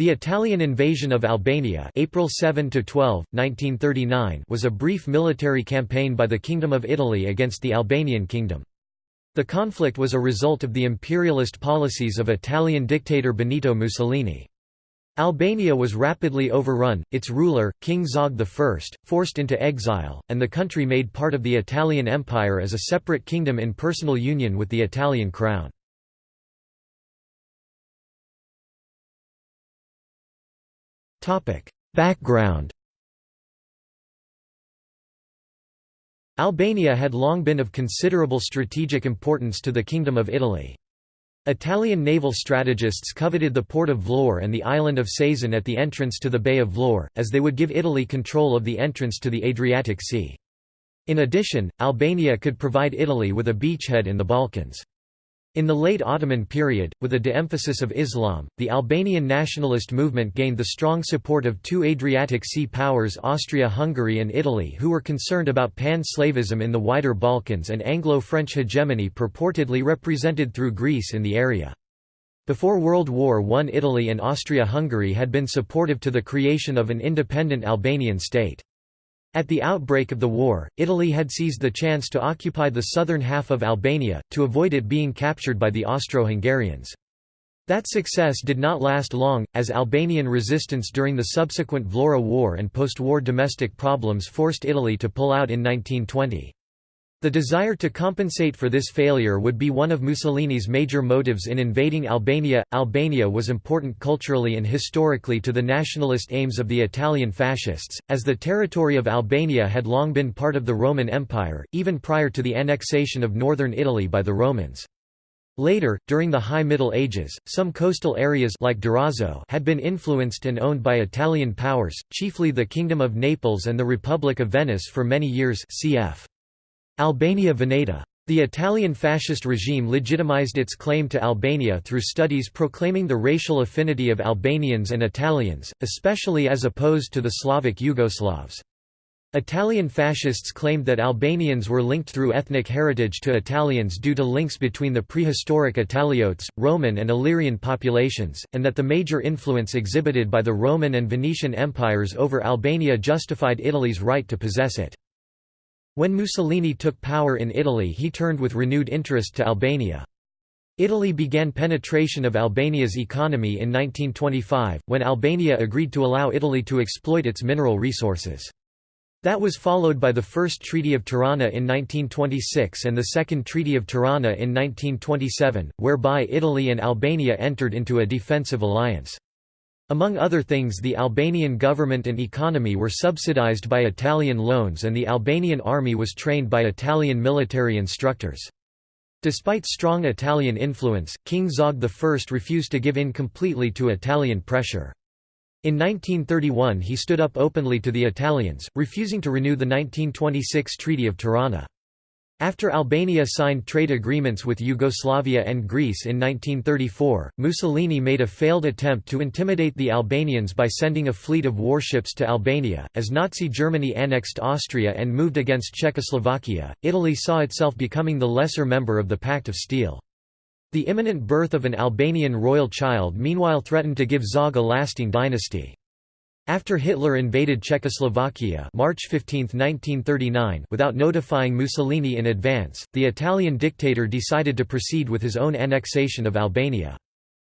The Italian invasion of Albania April 7 12, 1939 was a brief military campaign by the Kingdom of Italy against the Albanian Kingdom. The conflict was a result of the imperialist policies of Italian dictator Benito Mussolini. Albania was rapidly overrun, its ruler, King Zog I, forced into exile, and the country made part of the Italian Empire as a separate kingdom in personal union with the Italian crown. Background Albania had long been of considerable strategic importance to the Kingdom of Italy. Italian naval strategists coveted the port of Vlorë and the island of Sazan at the entrance to the Bay of Vlorë, as they would give Italy control of the entrance to the Adriatic Sea. In addition, Albania could provide Italy with a beachhead in the Balkans. In the late Ottoman period, with a de-emphasis of Islam, the Albanian nationalist movement gained the strong support of two Adriatic Sea powers Austria-Hungary and Italy who were concerned about pan-Slavism in the wider Balkans and Anglo-French hegemony purportedly represented through Greece in the area. Before World War I Italy and Austria-Hungary had been supportive to the creation of an independent Albanian state. At the outbreak of the war, Italy had seized the chance to occupy the southern half of Albania, to avoid it being captured by the Austro-Hungarians. That success did not last long, as Albanian resistance during the subsequent Vlora War and post-war domestic problems forced Italy to pull out in 1920. The desire to compensate for this failure would be one of Mussolini's major motives in invading Albania. Albania was important culturally and historically to the nationalist aims of the Italian fascists, as the territory of Albania had long been part of the Roman Empire, even prior to the annexation of northern Italy by the Romans. Later, during the High Middle Ages, some coastal areas like Durazzo had been influenced and owned by Italian powers, chiefly the Kingdom of Naples and the Republic of Venice for many years cf. Albania Veneta. The Italian fascist regime legitimized its claim to Albania through studies proclaiming the racial affinity of Albanians and Italians, especially as opposed to the Slavic Yugoslavs. Italian fascists claimed that Albanians were linked through ethnic heritage to Italians due to links between the prehistoric Italiotes, Roman and Illyrian populations, and that the major influence exhibited by the Roman and Venetian empires over Albania justified Italy's right to possess it. When Mussolini took power in Italy he turned with renewed interest to Albania. Italy began penetration of Albania's economy in 1925, when Albania agreed to allow Italy to exploit its mineral resources. That was followed by the First Treaty of Tirana in 1926 and the Second Treaty of Tirana in 1927, whereby Italy and Albania entered into a defensive alliance. Among other things the Albanian government and economy were subsidized by Italian loans and the Albanian army was trained by Italian military instructors. Despite strong Italian influence, King Zog I refused to give in completely to Italian pressure. In 1931 he stood up openly to the Italians, refusing to renew the 1926 Treaty of Tirana. After Albania signed trade agreements with Yugoslavia and Greece in 1934, Mussolini made a failed attempt to intimidate the Albanians by sending a fleet of warships to Albania. As Nazi Germany annexed Austria and moved against Czechoslovakia, Italy saw itself becoming the lesser member of the Pact of Steel. The imminent birth of an Albanian royal child meanwhile threatened to give Zog a lasting dynasty. After Hitler invaded Czechoslovakia March 15, 1939, without notifying Mussolini in advance, the Italian dictator decided to proceed with his own annexation of Albania.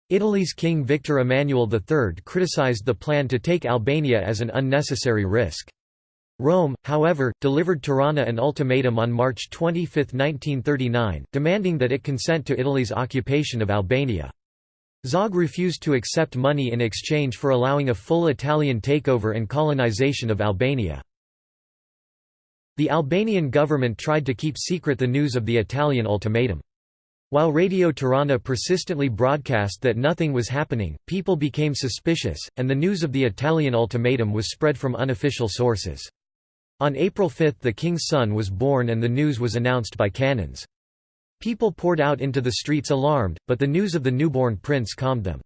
Italy's King Victor Emmanuel III criticized the plan to take Albania as an unnecessary risk. Rome, however, delivered Tirana an ultimatum on March 25, 1939, demanding that it consent to Italy's occupation of Albania. Zog refused to accept money in exchange for allowing a full Italian takeover and colonization of Albania. The Albanian government tried to keep secret the news of the Italian ultimatum. While Radio Tirana persistently broadcast that nothing was happening, people became suspicious, and the news of the Italian ultimatum was spread from unofficial sources. On April 5 the king's son was born and the news was announced by cannons. People poured out into the streets alarmed, but the news of the newborn prince calmed them.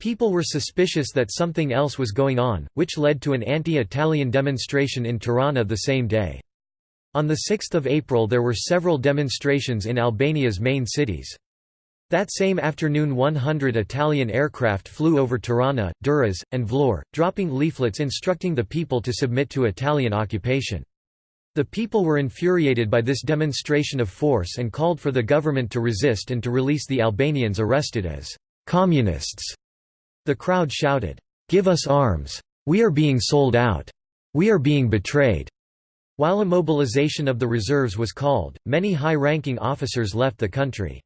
People were suspicious that something else was going on, which led to an anti-Italian demonstration in Tirana the same day. On 6 April there were several demonstrations in Albania's main cities. That same afternoon 100 Italian aircraft flew over Tirana, Durrës, and Vlorë, dropping leaflets instructing the people to submit to Italian occupation. The people were infuriated by this demonstration of force and called for the government to resist and to release the Albanians arrested as «communists». The crowd shouted, "'Give us arms! We are being sold out! We are being betrayed!' While a mobilization of the reserves was called, many high-ranking officers left the country.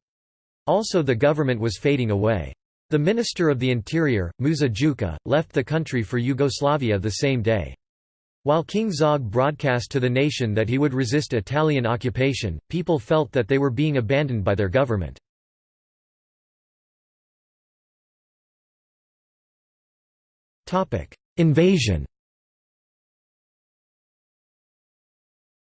Also the government was fading away. The Minister of the Interior, Musa Juka, left the country for Yugoslavia the same day. While King Zog broadcast to the nation that he would resist Italian occupation, people felt that they were being abandoned by their government. Invasion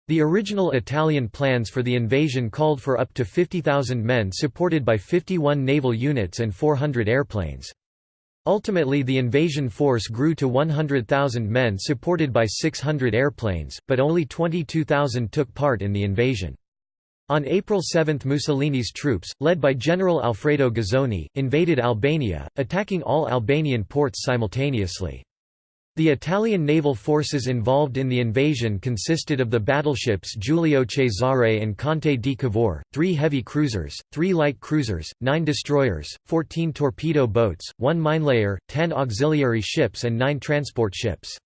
The original Italian plans for the invasion called for up to 50,000 men supported by 51 naval units and 400 airplanes. Ultimately the invasion force grew to 100,000 men supported by 600 airplanes, but only 22,000 took part in the invasion. On April 7 Mussolini's troops, led by General Alfredo Guzzoni, invaded Albania, attacking all Albanian ports simultaneously. The Italian naval forces involved in the invasion consisted of the battleships Giulio Cesare and Conte di Cavour, three heavy cruisers, three light cruisers, nine destroyers, 14 torpedo boats, one minelayer, ten auxiliary ships and nine transport ships.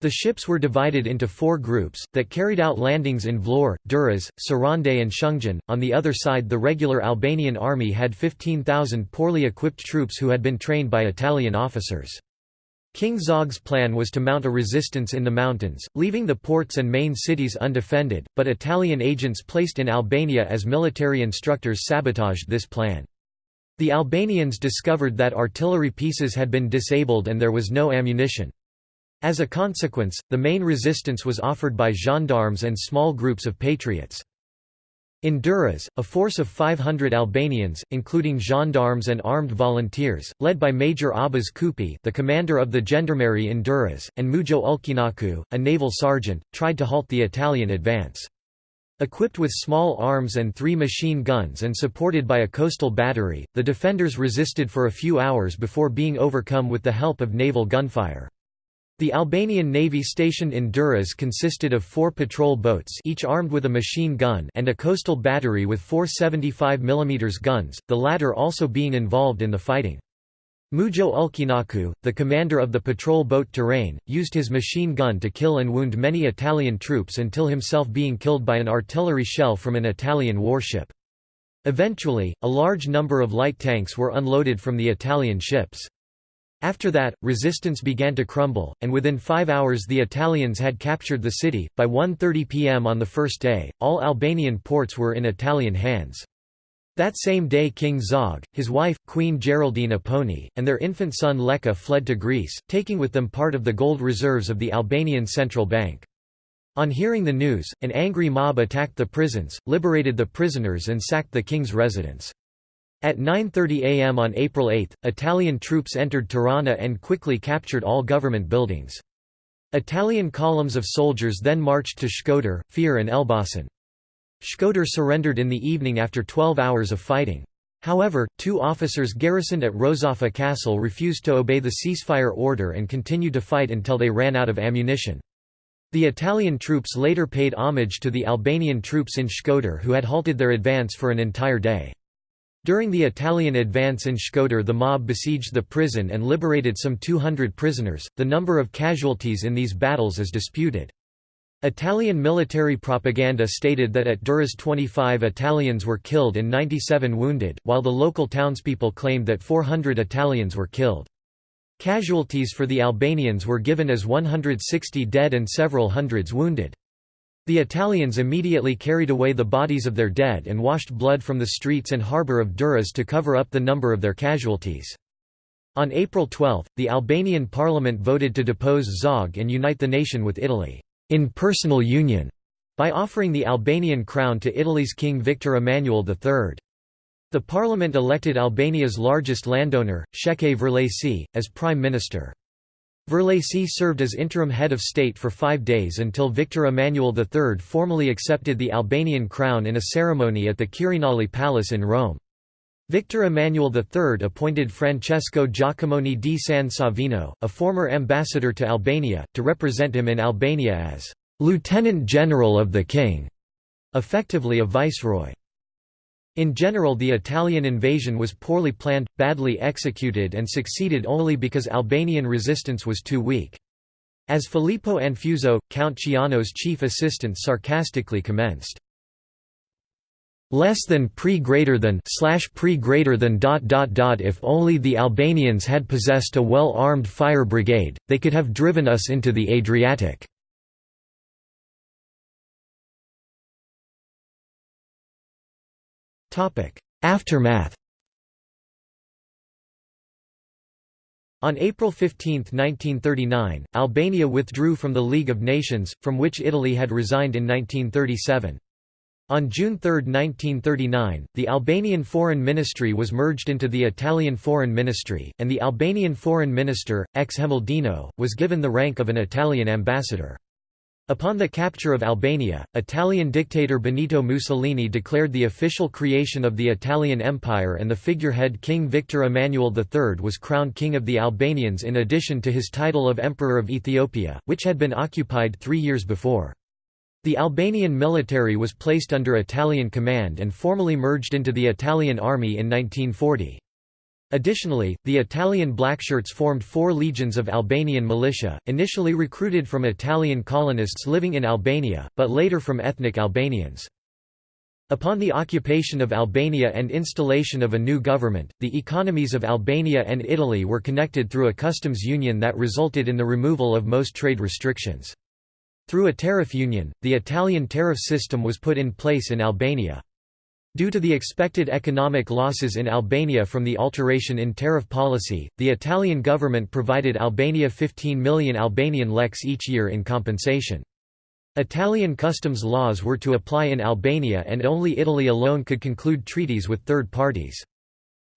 The ships were divided into four groups, that carried out landings in Vlorë, Durrës, Sarande and Shëngjin. On the other side the regular Albanian army had 15,000 poorly equipped troops who had been trained by Italian officers. King Zog's plan was to mount a resistance in the mountains, leaving the ports and main cities undefended, but Italian agents placed in Albania as military instructors sabotaged this plan. The Albanians discovered that artillery pieces had been disabled and there was no ammunition. As a consequence, the main resistance was offered by gendarmes and small groups of patriots. In Durrës, a force of 500 Albanians, including gendarmes and armed volunteers, led by Major Abbas Kupi the commander of the gendarmerie in Durrës, and Mujo Ulqinaku, a naval sergeant, tried to halt the Italian advance. Equipped with small arms and three machine guns and supported by a coastal battery, the defenders resisted for a few hours before being overcome with the help of naval gunfire. The Albanian navy stationed in Durrës consisted of four patrol boats each armed with a machine gun and a coastal battery with four 75 mm guns, the latter also being involved in the fighting. Mujo Ulqinaku, the commander of the patrol boat Tiranë, used his machine gun to kill and wound many Italian troops until himself being killed by an artillery shell from an Italian warship. Eventually, a large number of light tanks were unloaded from the Italian ships. After that, resistance began to crumble, and within five hours the Italians had captured the city. By 1.30 pm on the first day, all Albanian ports were in Italian hands. That same day King Zog, his wife, Queen Geraldine Apponyi, and their infant son Leka fled to Greece, taking with them part of the gold reserves of the Albanian Central Bank. On hearing the news, an angry mob attacked the prisons, liberated the prisoners and sacked the king's residence. At 9.30 am on April 8, Italian troops entered Tirana and quickly captured all government buildings. Italian columns of soldiers then marched to Shkodër, Fier and Elbasan. Shkodër surrendered in the evening after 12 hours of fighting. However, two officers garrisoned at Rozafa Castle refused to obey the ceasefire order and continued to fight until they ran out of ammunition. The Italian troops later paid homage to the Albanian troops in Shkodër who had halted their advance for an entire day. During the Italian advance in Shkodër the mob besieged the prison and liberated some 200 prisoners. The number of casualties in these battles is disputed. Italian military propaganda stated that at Durrës 25 Italians were killed and 97 wounded, while the local townspeople claimed that 400 Italians were killed. Casualties for the Albanians were given as 160 dead and several hundreds wounded. The Italians immediately carried away the bodies of their dead and washed blood from the streets and harbour of Durrës to cover up the number of their casualties. On April 12, the Albanian parliament voted to depose Zog and unite the nation with Italy, in personal union, by offering the Albanian crown to Italy's King Victor Emmanuel III. The parliament elected Albania's largest landowner, Shefqet Vërlaci, as prime minister. Vërlaci served as interim head of state for five days until Victor Emmanuel III formally accepted the Albanian crown in a ceremony at the Quirinal Palace in Rome. Victor Emmanuel III appointed Francesco Jacomoni di San Savino, a former ambassador to Albania, to represent him in Albania as «Lieutenant General of the King», effectively a viceroy. In general the Italian invasion was poorly planned, badly executed and succeeded only because Albanian resistance was too weak. As Filippo Anfuso, Count Ciano's chief assistant sarcastically commenced, less than pre greater than slash pre greater than dot dot dot if only the Albanians had possessed a well-armed fire brigade, they could have driven us into the Adriatic. Aftermath On April 15, 1939, Albania withdrew from the League of Nations, from which Italy had resigned in 1937. On June 3, 1939, the Albanian Foreign Ministry was merged into the Italian Foreign Ministry, and the Albanian Foreign Minister, Xhemil Dino, was given the rank of an Italian ambassador. Upon the capture of Albania, Italian dictator Benito Mussolini declared the official creation of the Italian Empire and the figurehead King Victor Emmanuel III was crowned King of the Albanians in addition to his title of Emperor of Ethiopia, which had been occupied three years before. The Albanian military was placed under Italian command and formally merged into the Italian army in 1940. Additionally, the Italian Blackshirts formed four legions of Albanian militia, initially recruited from Italian colonists living in Albania, but later from ethnic Albanians. Upon the occupation of Albania and installation of a new government, the economies of Albania and Italy were connected through a customs union that resulted in the removal of most trade restrictions. Through a tariff union, the Italian tariff system was put in place in Albania. Due to the expected economic losses in Albania from the alteration in tariff policy, the Italian government provided Albania 15 million Albanian leks each year in compensation. Italian customs laws were to apply in Albania and only Italy alone could conclude treaties with third parties.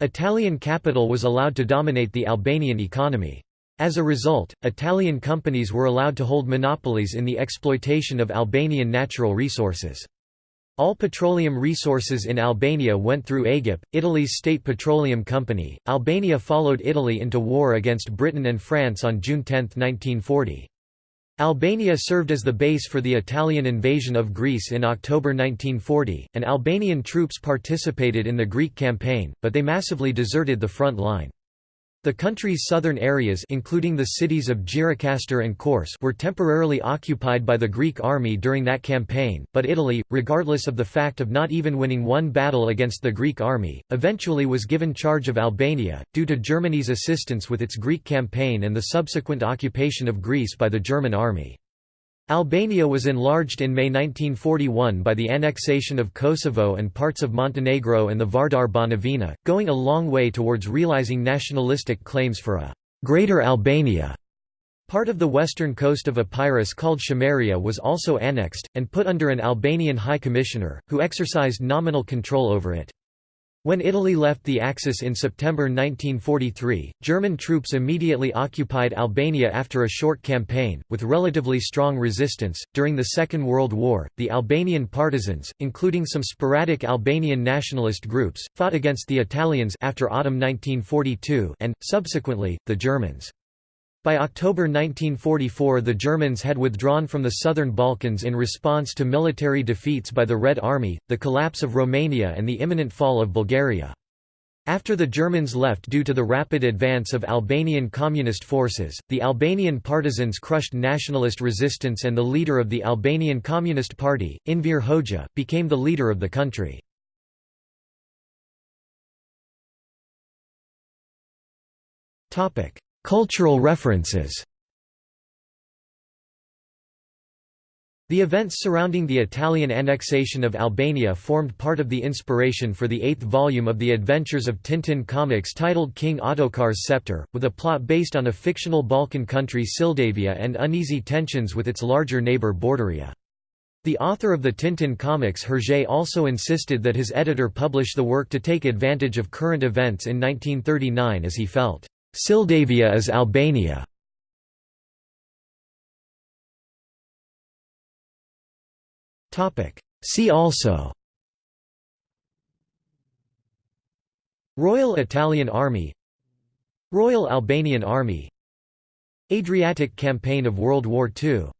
Italian capital was allowed to dominate the Albanian economy. As a result, Italian companies were allowed to hold monopolies in the exploitation of Albanian natural resources. All petroleum resources in Albania went through AGIP, Italy's state petroleum company. Albania followed Italy into war against Britain and France on June 10, 1940. Albania served as the base for the Italian invasion of Greece in October 1940, and Albanian troops participated in the Greek campaign, but they massively deserted the front line. The country's southern areas including the cities of Gjirokastër and Korçë were temporarily occupied by the Greek army during that campaign, but Italy, regardless of the fact of not even winning one battle against the Greek army, eventually was given charge of Albania, due to Germany's assistance with its Greek campaign and the subsequent occupation of Greece by the German army. Albania was enlarged in May 1941 by the annexation of Kosovo and parts of Montenegro and the Vardar Banovina, going a long way towards realizing nationalistic claims for a «Greater Albania». Part of the western coast of Epirus called Chameria was also annexed, and put under an Albanian High Commissioner, who exercised nominal control over it. When Italy left the Axis in September 1943, German troops immediately occupied Albania after a short campaign, with relatively strong resistance. During the Second World War, the Albanian partisans, including some sporadic Albanian nationalist groups, fought against the Italians after autumn 1942 and, subsequently, the Germans. By October 1944 the Germans had withdrawn from the southern Balkans in response to military defeats by the Red Army, the collapse of Romania and the imminent fall of Bulgaria. After the Germans left due to the rapid advance of Albanian communist forces, the Albanian partisans crushed nationalist resistance and the leader of the Albanian Communist Party, Enver Hoxha, became the leader of the country. Cultural references The events surrounding the Italian annexation of Albania formed part of the inspiration for the eighth volume of the Adventures of Tintin comics titled King Ottokar's Scepter, with a plot based on a fictional Balkan country Syldavia and uneasy tensions with its larger neighbour Borduria. The author of the Tintin comics Hergé also insisted that his editor publish the work to take advantage of current events in 1939 as he felt. Syldavia is Albania. See also. Royal Italian Army. Royal Albanian Army. Adriatic Campaign of World War II